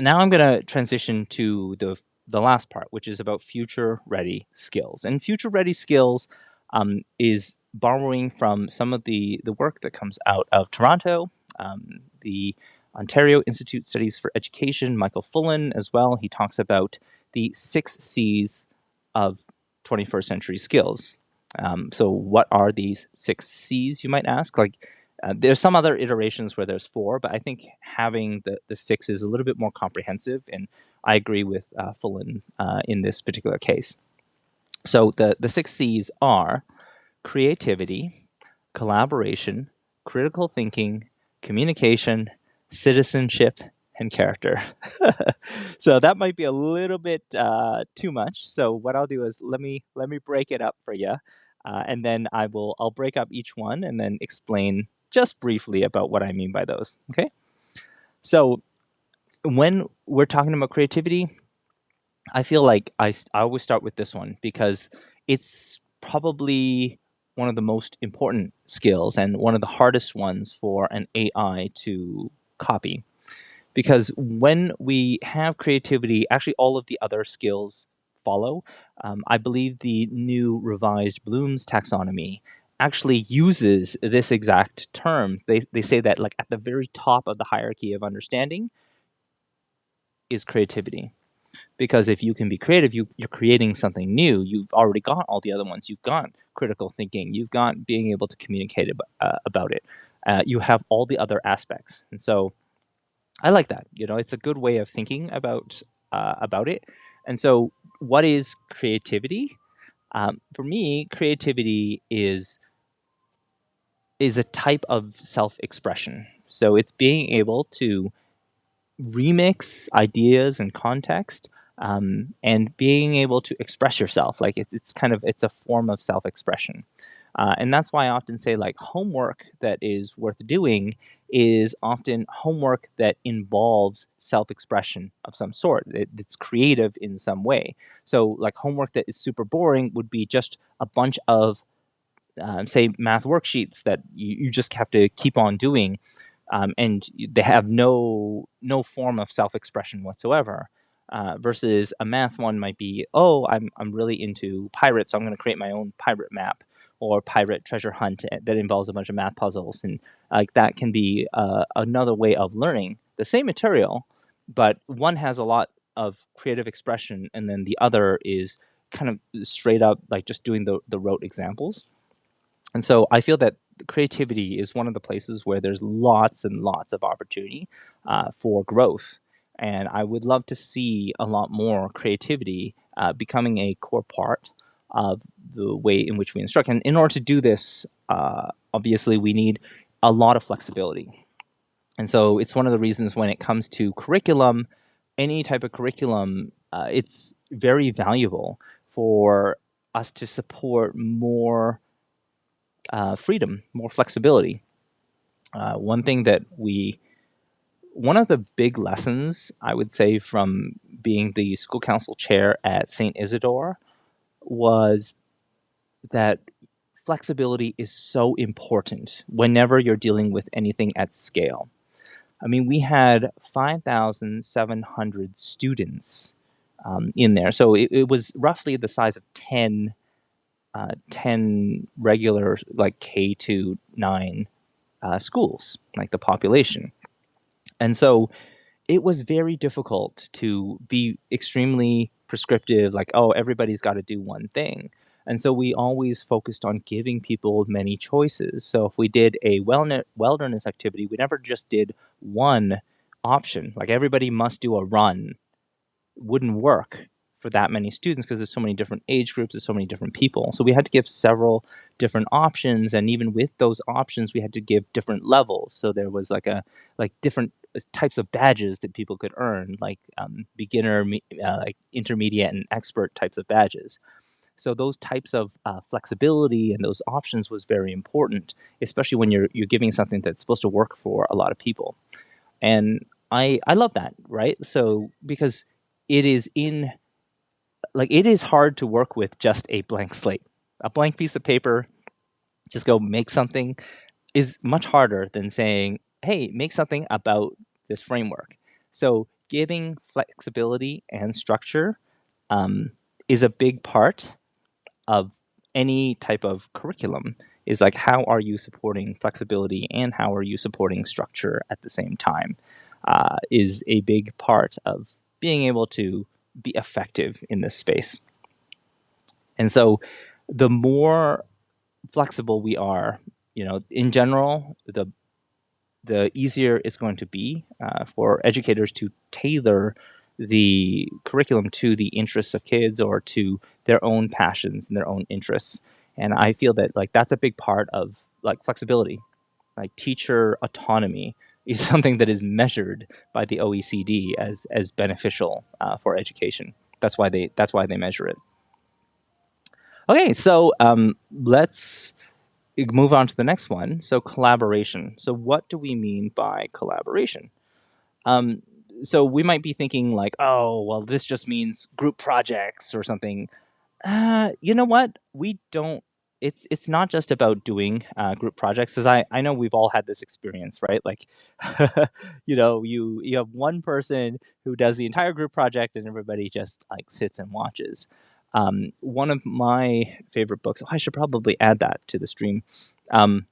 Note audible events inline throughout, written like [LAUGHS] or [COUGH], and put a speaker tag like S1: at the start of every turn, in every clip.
S1: now I'm going to transition to the the last part, which is about future ready skills. And future ready skills um, is borrowing from some of the the work that comes out of Toronto, um, the Ontario Institute Studies for Education, Michael Fullan as well. He talks about the six C's of 21st century skills. Um, so, what are these six C's, you might ask? Like, uh, there's some other iterations where there's four, but I think having the, the six is a little bit more comprehensive, and I agree with uh, Fullan uh, in this particular case. So, the, the six C's are creativity, collaboration, critical thinking, communication, citizenship, and character. [LAUGHS] so that might be a little bit uh, too much. So what I'll do is let me let me break it up for you, uh, and then I will I'll break up each one and then explain just briefly about what I mean by those. Okay. So when we're talking about creativity, I feel like I, I always start with this one because it's probably one of the most important skills and one of the hardest ones for an AI to copy. Because when we have creativity, actually all of the other skills follow. Um, I believe the new revised Bloom's taxonomy actually uses this exact term. They, they say that like at the very top of the hierarchy of understanding is creativity. Because if you can be creative, you, you're creating something new. You've already got all the other ones. You've got critical thinking. You've got being able to communicate ab- uh, about it. Uh, you have all the other aspects. And so I like that. You know, it's a good way of thinking about uh, about it. And so, what is creativity? Um, for me, creativity is is a type of self-expression. So it's being able to remix ideas and context um, and being able to express yourself. Like it, it's kind of it's a form of self-expression. Uh, and that's why I often say like homework that is worth doing is often homework that involves self-expression of some sort. It, it's creative in some way. So like homework that is super boring would be just a bunch of um, say math worksheets that you, you just have to keep on doing um, and they have no no form of self-expression whatsoever uh, versus a math one might be oh I'm, I'm really into pirates so i'm going to create my own pirate map or pirate treasure hunt eh, that involves a bunch of math puzzles and like that can be uh, another way of learning the same material but one has a lot of creative expression and then the other is kind of straight up like just doing the, the rote examples and so i feel that creativity is one of the places where there's lots and lots of opportunity uh, for growth and i would love to see a lot more creativity uh, becoming a core part of the way in which we instruct. And in order to do this, uh, obviously, we need a lot of flexibility. And so it's one of the reasons when it comes to curriculum, any type of curriculum, uh, it's very valuable for us to support more uh, freedom, more flexibility. Uh, one thing that we, one of the big lessons I would say from being the school council chair at St. Isidore was that flexibility is so important whenever you're dealing with anything at scale. I mean, we had 5,700 students um, in there. So it, it, was roughly the size of 10, uh, 10 regular, like K to 9 uh, schools, like the population. And so it was very difficult to be extremely prescriptive, like, oh, everybody's got to do one thing. And so we always focused on giving people many choices. So if we did a wilderness activity, we never just did one option. Like everybody must do a run. Wouldn't work for that many students because there's so many different age groups, there's so many different people. So we had to give several different options, and even with those options, we had to give different levels. So there was like a like different types of badges that people could earn, like um, beginner, uh, like intermediate, and expert types of badges. So those types of uh, flexibility and those options was very important, especially when you're you're giving something that's supposed to work for a lot of people. And I I love that, right? So because it is in like it is hard to work with just a blank slate. A blank piece of paper, just go make something is much harder than saying, hey, make something about this framework. So giving flexibility and structure um, is a big part of any type of curriculum is like how are you supporting flexibility and how are you supporting structure at the same time uh, is a big part of being able to be effective in this space. And so the more flexible we are, you know, in general, the the easier it's going to be uh, for educators to tailor the curriculum to the interests of kids or to their own passions and their own interests. And I feel that like that's a big part of like flexibility, like teacher autonomy is something that is measured by the OECD as as beneficial uh, for education. That's why they that's why they measure it. Okay, so um, let's move on to the next one. So collaboration. So what do we mean by collaboration? Um, so we might be thinking like, oh, well, this just means group projects or something. Uh, you know what? We don't it's it's not just about doing uh, group projects because I, I know we've all had this experience right? Like [LAUGHS] you know you you have one person who does the entire group project and everybody just like sits and watches. Um, one of my favorite books i should probably add that to the stream um,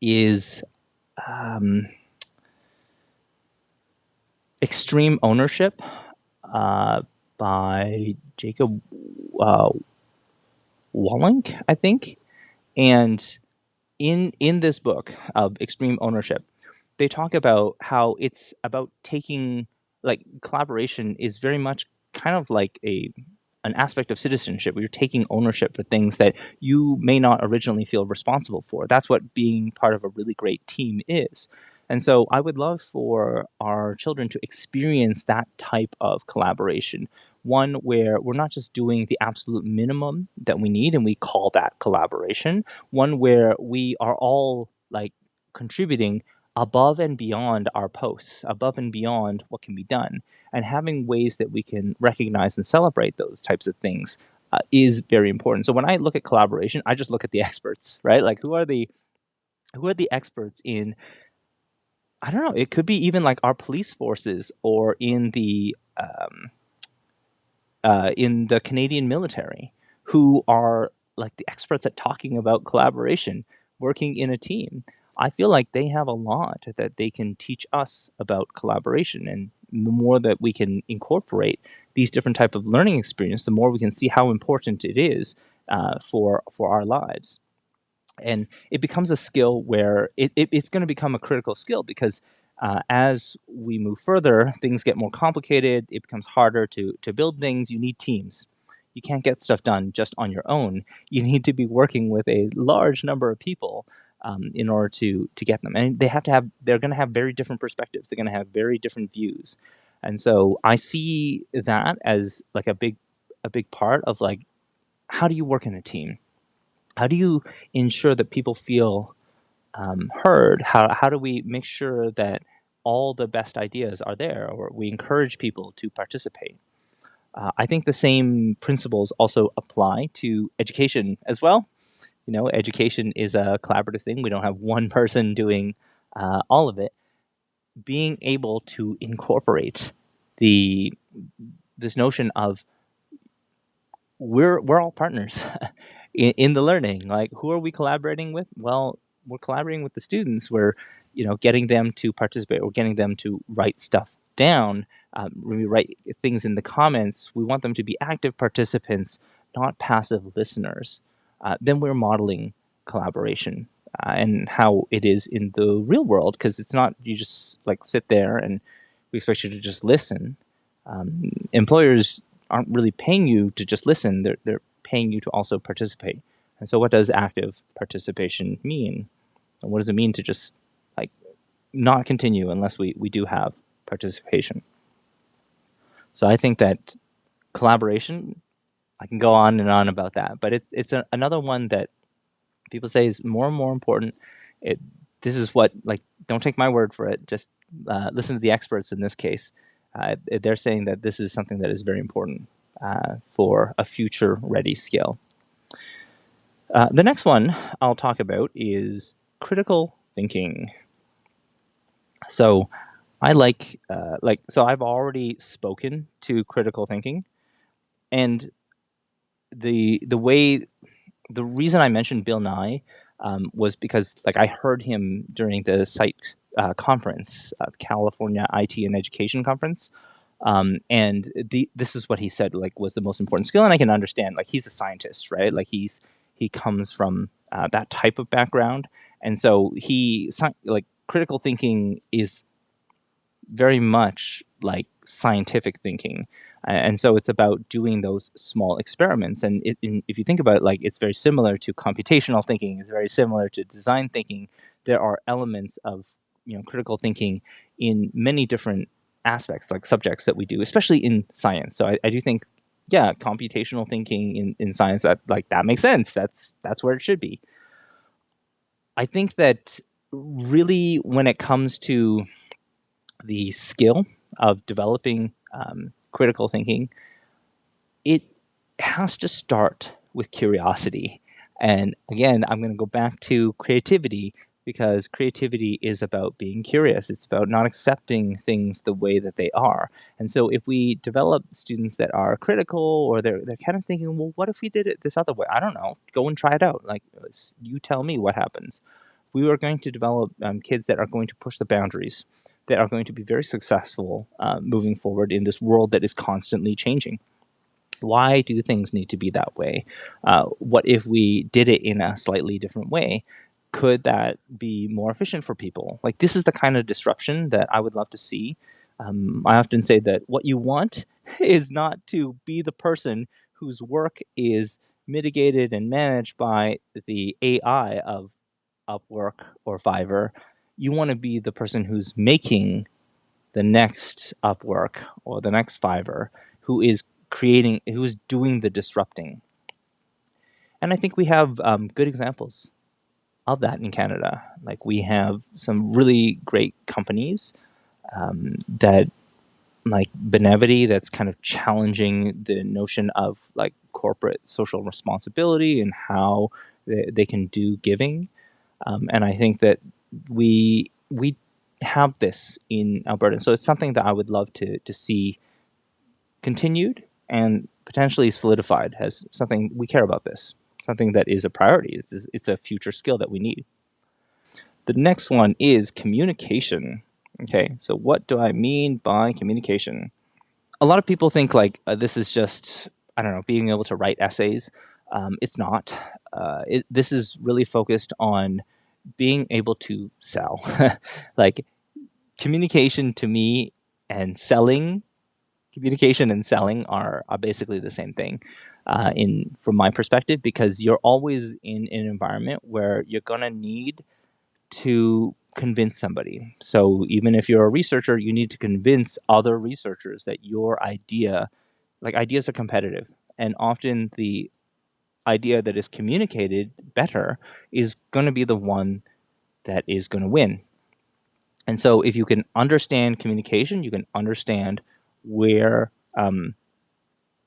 S1: is um, extreme ownership uh, by jacob uh, Willink, I think. And in in this book of extreme ownership, they talk about how it's about taking like collaboration is very much kind of like a an aspect of citizenship where you're taking ownership for things that you may not originally feel responsible for. That's what being part of a really great team is. And so I would love for our children to experience that type of collaboration one where we're not just doing the absolute minimum that we need and we call that collaboration, one where we are all like contributing above and beyond our posts, above and beyond what can be done, and having ways that we can recognize and celebrate those types of things uh, is very important. So when I look at collaboration, I just look at the [LAUGHS] experts, right? Like who are the who are the experts in I don't know, it could be even like our police forces or in the um, uh, in the Canadian military who are like the experts at talking about collaboration, working in a team. I feel like they have a lot that they can teach us about collaboration and the more that we can incorporate these different type of learning experience, the more we can see how important it is uh, for for our lives. And it becomes a skill where it, it it's going to become a critical skill because uh, as we move further, things get more complicated. It becomes harder to, to build things. You need teams. You can't get stuff done just on your own. You need to be working with a large number of people um, in order to to get them. And they have to have. They're going to have very different perspectives. They're going to have very different views. And so I see that as like a big a big part of like how do you work in a team? How do you ensure that people feel um, heard, how, how do we make sure that all the best ideas are there or we encourage people to participate? Uh, I think the same principles also apply to education as well. You know, education is a collaborative thing. We don't have [LAUGHS] one person doing uh, all of it. Being able to incorporate the this notion of we're we're all partners [LAUGHS] in, in the learning. Like, who are we collaborating with? Well, we're collaborating with the students. We're, you know, getting them to participate. We're getting them to write stuff down. Um, when we write things in the comments, we want them to be active participants, not passive listeners. Uh, then we're modeling collaboration uh, and how it is in the real world because it's not you just like sit there and we expect you to just listen. Um, employers aren't really paying you to just listen; they're they're paying you to also participate. And so, what does active participation mean? And what does it mean to just like not continue unless we, we do have participation? So I think that collaboration, I can go on and on about that, but it, it's a, another one that people say is more and more important. It, this is what, like, don't take my word for it. Just uh, listen to the experts in this case. Uh, they're saying that this is something that is very important uh, for a future ready skill. Uh, the next one I'll talk about is critical thinking. So I like uh, like so I've already spoken to critical thinking, and the the way the reason I mentioned Bill Nye um, was because like I heard him during the CITE uh, conference, uh, California IT and Education Conference, um, and the, this is what he said like was the most important skill, and I can understand like he's a scientist, right? Like he's he comes from uh, that type of background, and so he like critical thinking is very much like scientific thinking. And so it's about doing those small experiments. And it, in, if you think about it, like it's very similar to computational thinking, it's very similar to design thinking. There are elements of you know critical thinking in many different aspects, like subjects that we do, especially in science. So I, I do think, yeah, computational thinking in, in science that like that makes sense. That's that's where it should be. I think that really when it comes to the skill of developing um, critical thinking, it has to start with curiosity. And again, I'm going to go back to creativity because creativity is about being curious. It's about not accepting things the way that they are. And so if we develop students that are critical or they're, they're kind of thinking, well, what if we did it this other way? I don't know. Go and try it out. Like, you tell me what happens. We are going to develop um, kids that are going to push the boundaries that are going to be very successful uh, moving forward in this world that is constantly changing. Why do things need to be that way? Uh, what if we did it in a slightly different way? Could that be more efficient for people? Like, this is the kind of disruption that I would love to see. Um, I often say that what you want [LAUGHS] is not to be the person whose work is mitigated and managed by the AI of Upwork or Fiverr, you want to be the person who's making the next Upwork or the next Fiverr, who is creating, who is doing the disrupting. And I think we have um, good examples of that in Canada. Like we have some really great companies um, that, like Benevity, that's kind of challenging the notion of like corporate social responsibility and how they, they can do giving. Um, and I think that we we have this in Alberta. So it's something that I would love to to see continued and potentially solidified as something we care about this, something that is a priority. It's, it's a future skill that we need. The next one is communication. Okay, so what do I mean by communication? A lot of people think like uh, this is just, I don't know, being able to write essays. Um, it's not. Uh, it, this is really focused on being able to sell. [LAUGHS] like communication to me and selling, communication and selling are, are basically the same thing. Uh, in from my perspective, because you're always in an environment where you're gonna need to convince somebody. So even if you're a researcher, you need to convince other researchers that your idea, like ideas are competitive, and often the idea that is communicated better is going to be the one that is going to win. And so, if you can understand communication, you can understand where, um,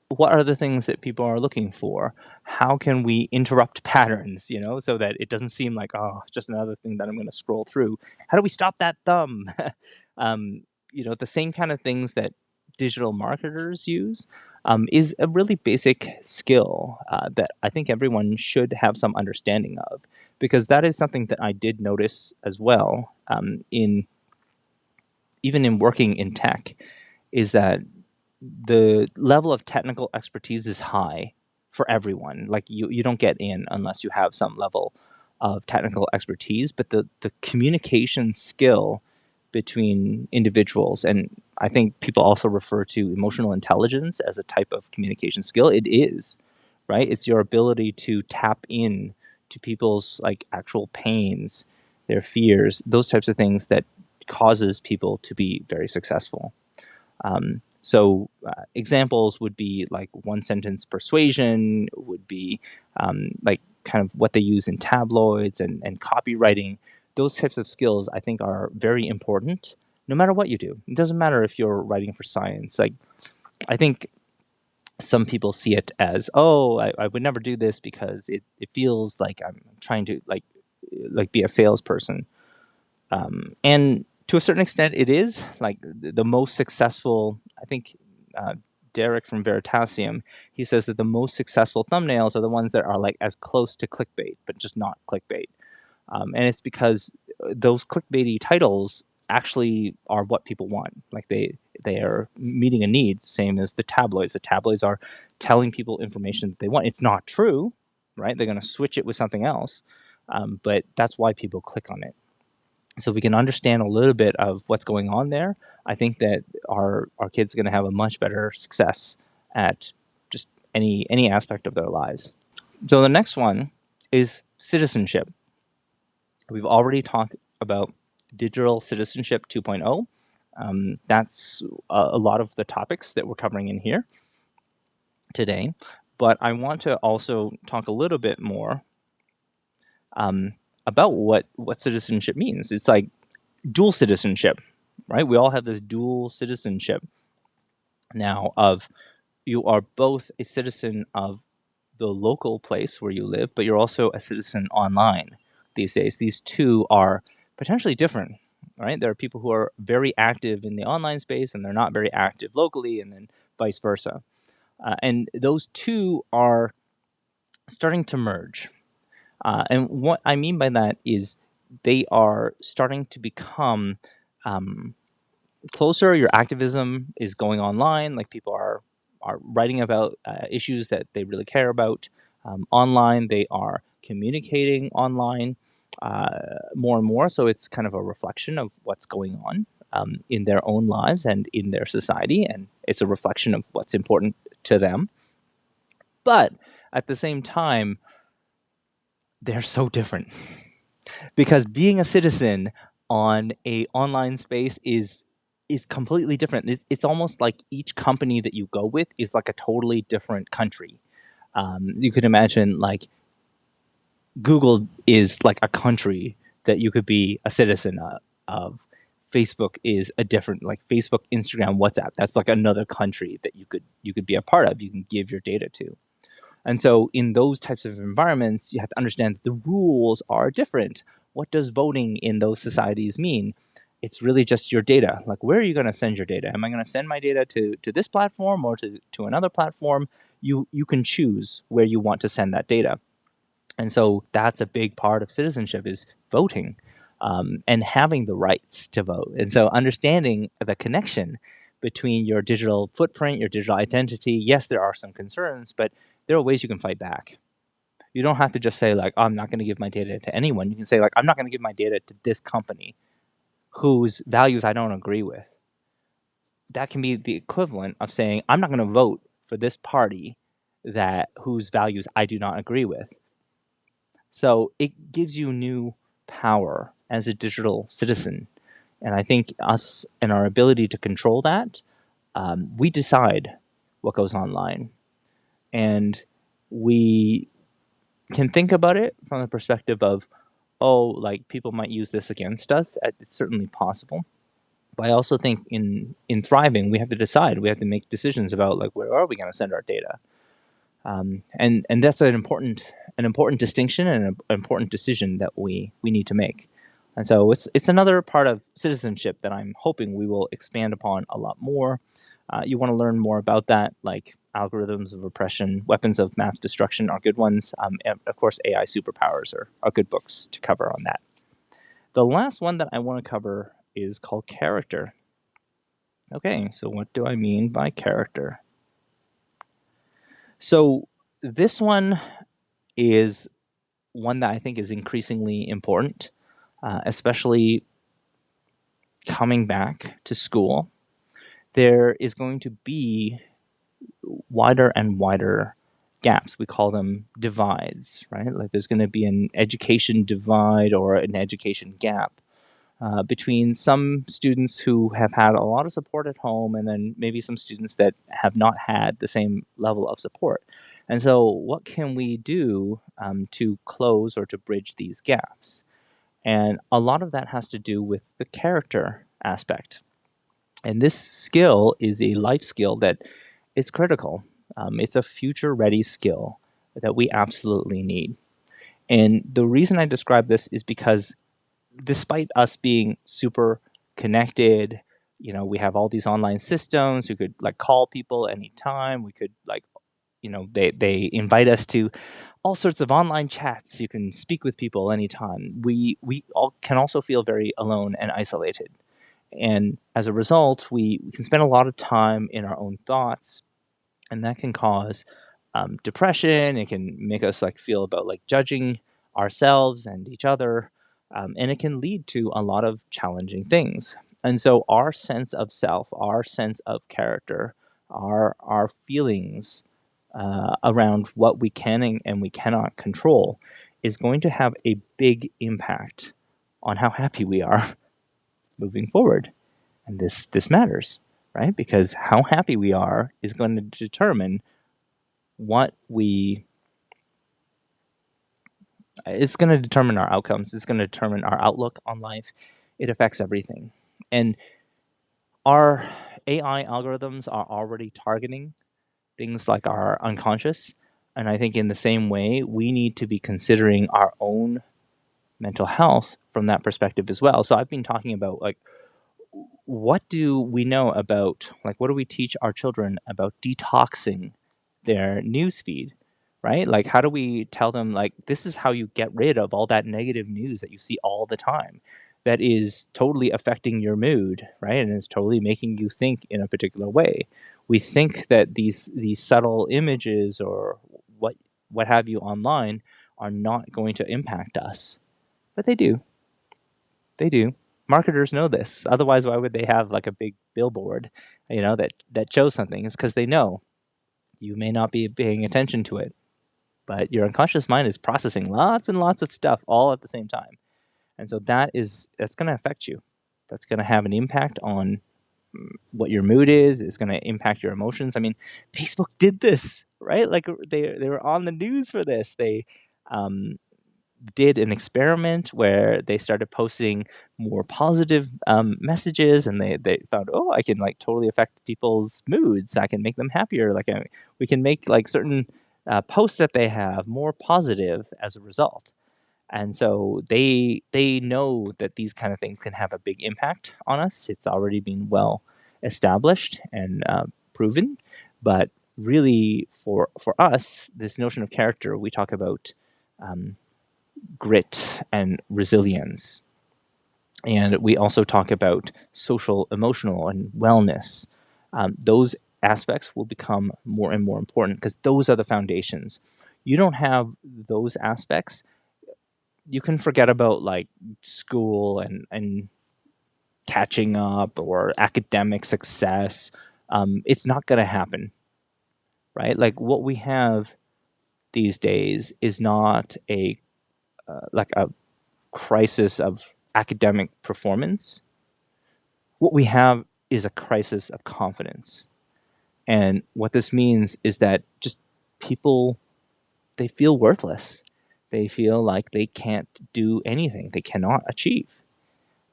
S1: what are the things that people are looking for? How can we interrupt patterns, you know, so that it doesn't seem like, oh, just another thing that I'm going to scroll through? How do we stop that thumb? [LAUGHS] um, you know, the same kind of things that digital marketers use um, is a really basic skill uh, that I think everyone should have some understanding of, because that is something that I did notice as well um, in even in working in tech, is that the level of technical expertise is high for everyone. Like you, you don't get in unless you have some level of technical expertise, but the the communication skill between individuals. And I think people also refer to emotional intelligence as a type of communication skill. It is, right? It's your ability to tap in to people's like actual pains, their fears, those types of things that causes people to be very successful. Um, so uh, examples would be like one sentence persuasion, would be um, like kind of what they use in tabloids and, and copywriting those types of skills I think are very important no matter what you do. It doesn't matter if you're writing for science. Like I think some people see it as, oh, I, I would never do this because it, it feels like I'm trying to like like be a salesperson. Um, and to a certain extent, it is like the most successful. I think uh, Derek from Veritasium, he says that the most successful thumbnails are the ones that are like as close to clickbait, but just not clickbait. Um, and it's because uh, those clickbaity titles actually are what people want. Like they they are meeting a need, same as the tabloids. The tabloids are telling people information that they want. It's not true, right? They're going to switch it with something else, um, but that's why people click on it. So we can understand a little bit of what's going on there. I think that our our kids are going to have a much better success at just any any aspect of their lives. So the next one is citizenship. We've already talked about digital citizenship 2.0. Um, that's a, a lot of the topics that we're covering in here today. But I want to also talk a little bit more um, about what what citizenship means. It's like dual citizenship, right? We all have this dual citizenship now of you are both a citizen of the local place where you live, but you're also a citizen online these days. These two are potentially different, right? There are people who are very active in the online space and they're not very active locally, and then vice versa. Uh, and those two are starting to merge. Uh, and what I mean by that is they are starting to become um, closer. Your activism is going online, like people are are writing about uh, issues that they really care about um, online. They are communicating online uh, more and more. So it's kind of a reflection of what's going on um, in their own lives and in their society, and it's a reflection of what's important to them. But at the same time, they're so different because being a citizen on a online space is is completely different. it's almost like each company that you go with is like a totally different country. Um, you could imagine like Google is like a country that you could be a citizen of. Facebook is a different like Facebook, Instagram, WhatsApp. That's like another country that you could you could be a part of. You can give your data to. And so in those types of environments, you have to understand that the rules are different. What does voting in those societies mean? It's really just your data. Like where are you going to send your data? Am I going to send my data to to this platform or to to another platform? You you can choose where you want to send that data. And so that's a big part of citizenship is voting um, and having the rights to vote. And so understanding the connection between your digital footprint, your digital identity. Yes, there are some concerns, but there are ways you can fight back. You don't have to just say like, I'm not going to give my data to anyone. You can say like, I'm not going to give my data to this company whose values I don't agree with. That can be the equivalent of saying, I'm not going to vote for this party that whose values I do not agree with. So it gives you new power as a digital citizen. And I think us and our ability to control that, um, we decide what goes online. And we can think about it from the perspective of, oh, like people might use this against us. It's certainly possible. But I also think in in thriving, we have to decide. We have to make decisions about like where are we going to send our data. Um, and and that's an important an important distinction and an important decision that we we need to make. And so it's it's another part of citizenship that I'm hoping we will expand upon a lot more. Uh, you want to learn more about that, like algorithms of oppression, weapons of math destruction are good ones. Um, and of course, AI superpowers are, are good books to cover on that. The last one that I want to cover is called character. Okay, so what do I mean by character? So this one is one that I think is increasingly important, uh, especially coming back to school. There is going to be wider and wider gaps. We call them divides, right? Like there's going to be an education divide or an education gap uh, between some students who have had a lot of support at home and then maybe some students that have not had the same level of support. And so, what can we do um, to close or to bridge these gaps? And a lot of that has to do with the character aspect. And this skill is a life skill that is critical. Um, it's a future ready skill that we absolutely need. And the reason I describe this is because despite us being super connected. You know, we have all these online systems. We could like call people anytime. We could like, you know, they they invite us to all sorts of online chats. You can speak with people anytime. We we all can also feel very alone and isolated. And as a result, we, we can spend a lot of time in our own thoughts, and that can cause um, depression. It can make us like feel about like judging ourselves and each other, um, and it can lead to a lot of challenging things. And so, our sense of self, our sense of character, our our feelings uh, around what we can and we cannot control is going to have a big impact on how happy we are [LAUGHS] moving forward. And this this matters, right? Because how happy we are is going to determine what we it's going to determine our outcomes. It's going to determine our outlook on life. It affects everything. And our AI algorithms are already targeting things like our unconscious. And I think in the same way, we need to be considering our own mental health from that perspective as well. So I've been talking about like what do we know about like what do we teach our children about detoxing their news feed right? Like how do we tell them like this is how you get rid of all that negative news that you see all the time that is totally affecting your mood right? And it's totally making you think in a particular way. We think that these these subtle images or what what have you online are not going to impact us but they do. They do marketers know this. Otherwise, why would they have like a big billboard, you know, that that shows something? It's because they know you may not be paying attention to it, but your unconscious mind is processing lots and lots of stuff all at the same time, and so that is that's going to affect you. That's going to have an impact on mm, what your mood is. It's going to impact your emotions. I mean, Facebook did this, right? Like they they were on the news for this. They um, did an experiment where they started posting more positive um, messages and they, they found oh i can like totally affect people's moods. I can make them happier. Like I, we can make like certain uh, posts that they have more positive as a result. And so they they know that these kind of things can have a big impact on us. It's already been well established and uh, proven. But really for for us this notion of character we talk about um, grit and resilience. And we also talk about social, emotional, and wellness. Um, those aspects will become more and more important because those are the foundations. You don't have those aspects, you can forget about like school and, and catching up or academic success. Um, it's not going to happen, right? Like what we have these days is not a uh, like a crisis of academic performance. What we have is a crisis of confidence. And what this means is that just people, they feel worthless. They feel like they can't do anything, they cannot achieve.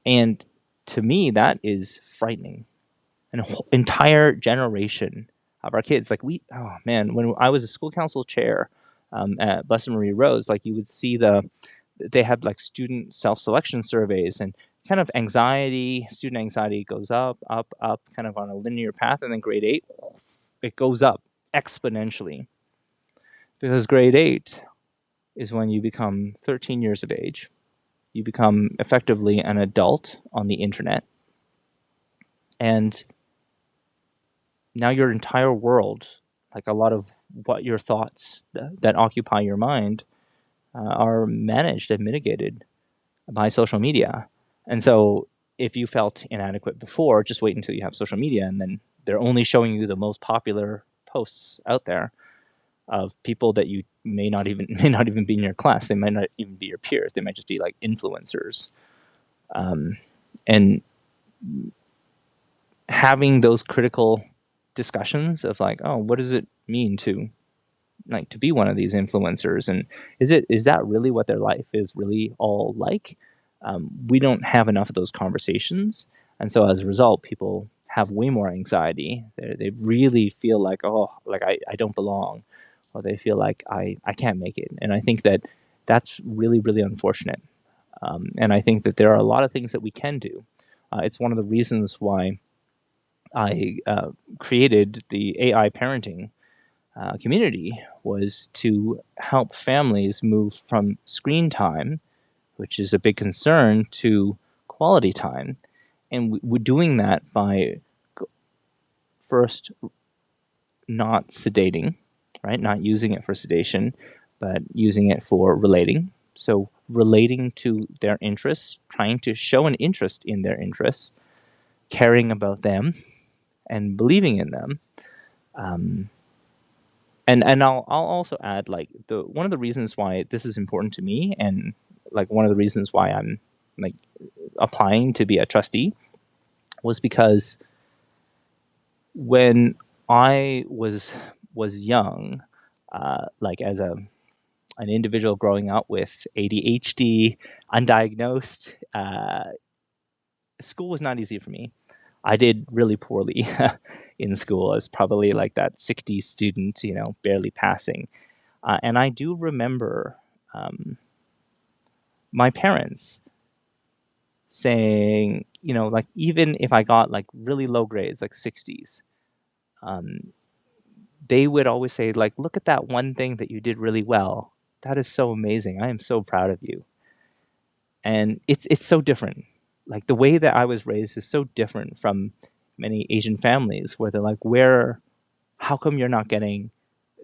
S1: And to me, that is frightening. An entire generation of our kids, like we, oh man, when I was a school council chair, um, at Blessed Marie Rose, like you would see the they had like student self-selection surveys and kind of anxiety, student anxiety goes up, up, up, kind of on a linear path, and then grade eight, it goes up exponentially. Because grade eight is when you become 13 years of age. You become effectively an adult on the internet. And now your entire world, like a lot of what your thoughts that, that occupy your mind uh, are managed and mitigated by social media. And so if you felt inadequate before, just wait until you have social media and then they're only showing you the most popular posts out there of people that you may not even [LAUGHS] may not even be in your class. They might not even be your peers. They might just be like influencers. Um, and having those critical discussions of like, oh, what does it mean to like to be one of these influencers? And is it is that really what their life is really all like? Um, we don't have enough of those conversations. And so as a result people have way more anxiety. They, they really feel like oh like I, I don't belong. Or they feel like I, I can't make it. And i think that that's really really unfortunate. Um, and i think that there are a lot of things that we can do. Uh, it's one of the reasons why I uh, created the AI parenting uh, community was to help families move from screen time, which is a big concern, to quality time. And we're doing that by first not sedating, right? Not using it for sedation, but using it for relating. So relating to their interests, trying to show an interest in their interests, caring about them, and believing in them. Um, and and I'll I'll also add like the one of the reasons why this is important to me, and like one of the reasons why I'm like applying to be a trustee, was because when I was was young, uh, like as a an individual growing up with ADHD, undiagnosed, uh, school was not easy for me. I did really poorly [LAUGHS] in school. I was probably like that 60 student, you know, barely passing. Uh, and I do remember um, my parents saying, you know, like even if I got like really low grades, like 60s, um, they would always say, like, look at that one thing that you did really well. That is so amazing. I am so proud of you. And it's it's so different like the way that I was raised is so different from many Asian families where they're like, where, how come you're not getting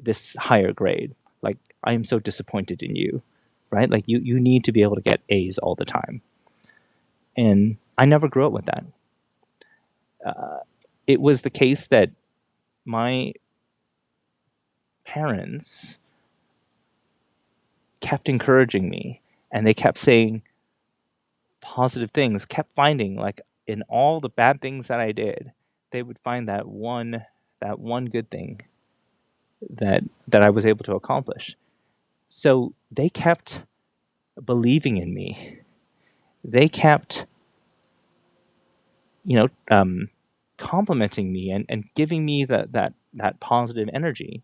S1: this higher grade? Like, I am so disappointed in you, right? Like, you, you need to be able to get A's all the time. And I never grew up with that. Uh, it was the case that my parents kept encouraging me and they kept saying, positive things, kept finding like in all the bad things that I did, they would find that one that one good thing that that I was able to accomplish. So they kept believing in me. They kept you know um, complimenting me and, and giving me that that that positive energy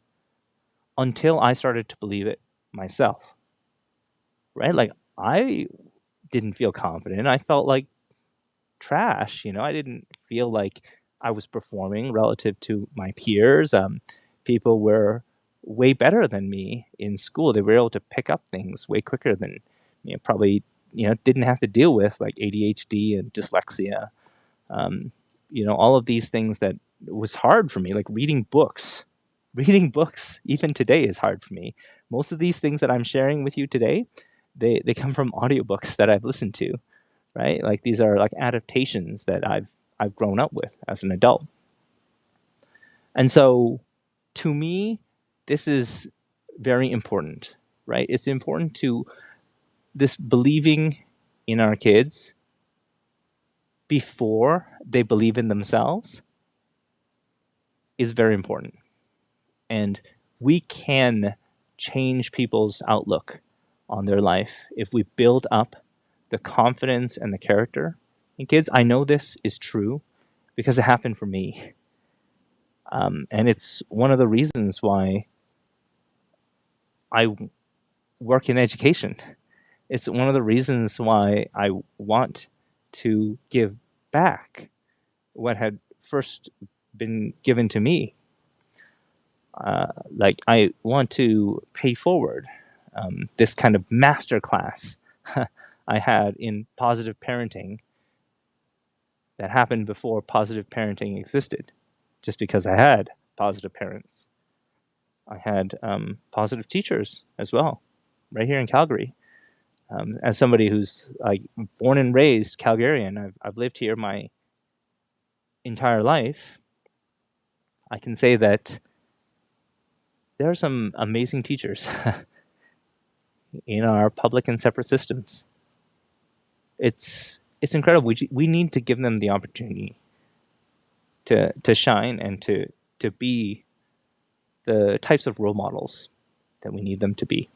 S1: until I started to believe it myself. Right? Like I didn't feel confident. I felt like trash. You know, I didn't feel like I was performing relative to my peers. Um, people were way better than me in school. They were able to pick up things way quicker than you know, probably you know didn't have to deal with like ADHD and dyslexia. Um, you know, all of these things that was hard for me, like reading books. Reading books, even today, is hard for me. Most of these things that I'm sharing with you today, they they come from audiobooks that I've listened to, right? Like these are like adaptations that I've I've grown up with as an adult. And so to me, this is very important, right? It's important to this believing in our kids before they believe in themselves is very important. And we can change people's outlook on their life if we build up the confidence and the character And kids. I know this is true because it happened for me. Um, and it's one of the reasons why I work in education. It's one of the reasons why I want to give back what had first been given to me. Uh, like I want to pay forward um, this kind of master class [LAUGHS] I had in positive parenting that happened before positive parenting existed, just because I had positive parents. I had um, positive teachers as well, right here in Calgary. Um, as somebody who's born and raised Calgarian, I've, I've lived here my entire life. I can say that there are some amazing teachers [LAUGHS] in our public and separate systems. It's it's incredible. We we need to give them the opportunity to to shine and to to be the types of role models that we need them to be.